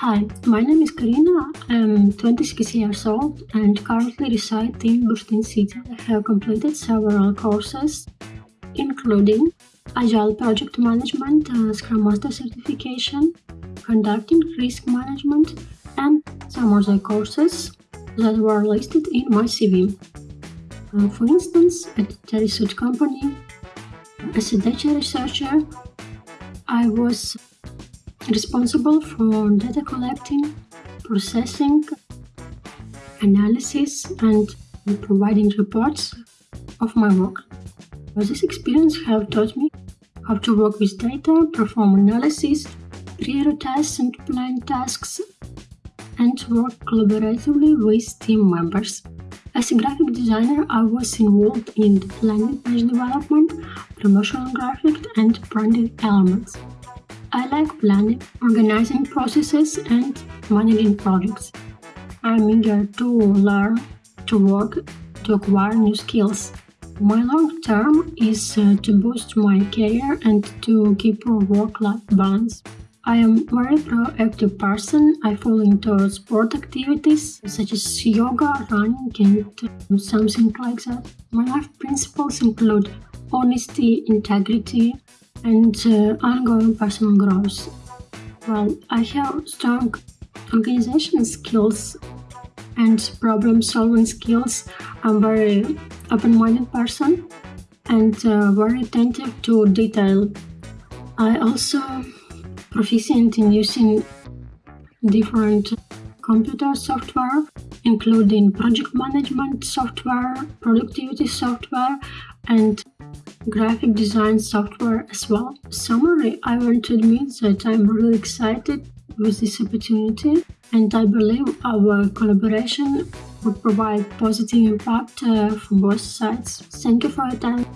Hi, my name is Karina. I'm 26 years old and currently reside in Bushtin City. I have completed several courses, including Agile Project Management, uh, Scrum Master Certification, Conducting Risk Management, and some other courses that were listed in my CV. Uh, for instance, at the research company, as a data researcher, I was responsible for data collecting, processing, analysis, and providing reports of my work. This experience have taught me how to work with data, perform analysis, prioritize and plan tasks, and work collaboratively with team members. As a graphic designer, I was involved in landing page development, promotional graphic, and branding elements. I like planning, organizing processes, and managing projects. I'm eager to learn, to work, to acquire new skills. My long term is uh, to boost my career and to keep a work-life balance. I am a very proactive person. I fall into sport activities such as yoga, running, and something like that. My life principles include honesty, integrity, and uh, ongoing personal growth. Well, I have strong organization skills and problem solving skills. I'm very open minded person and uh, very attentive to detail. I also proficient in using different computer software including project management software, productivity software and graphic design software as well. Summary, I want to admit that I'm really excited with this opportunity and I believe our collaboration would provide positive impact uh, for both sides. Thank you for your time.